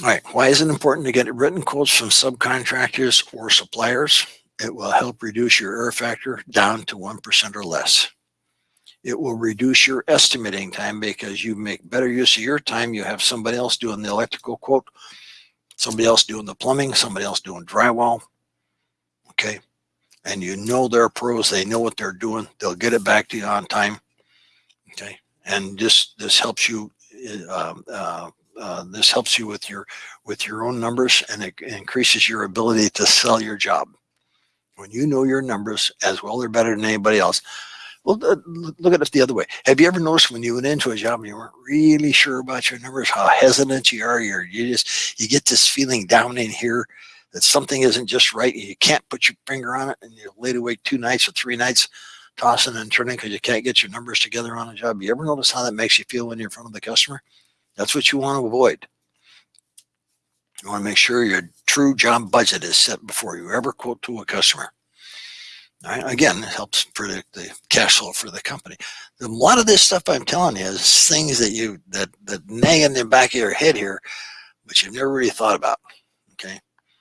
All right, why is it important to get written quotes from subcontractors or suppliers? It will help reduce your error factor down to 1% or less. It will reduce your estimating time because you make better use of your time. You have somebody else doing the electrical quote, somebody else doing the plumbing, somebody else doing drywall. Okay. And you know they're pros. They know what they're doing. They'll get it back to you on time. Okay. And this, this helps you, uh, uh, uh, this helps you with your, with your own numbers and it increases your ability to sell your job. When you know your numbers as well or better than anybody else, well, uh, look at it the other way. Have you ever noticed when you went into a job and you weren't really sure about your numbers, how hesitant you are? You're, you just, you get this feeling down in here that something isn't just right. And You can't put your finger on it and you laid awake two nights or three nights tossing and turning because you can't get your numbers together on a job. You ever notice how that makes you feel when you're in front of the customer? That's what you want to avoid. You want to make sure your true job budget is set before you ever quote to a customer. Right? Again, it helps predict the, the, cash flow for the company. A lot of this stuff I'm telling you is things that you that that nag in the back of your head here, but you've never really thought about. Okay.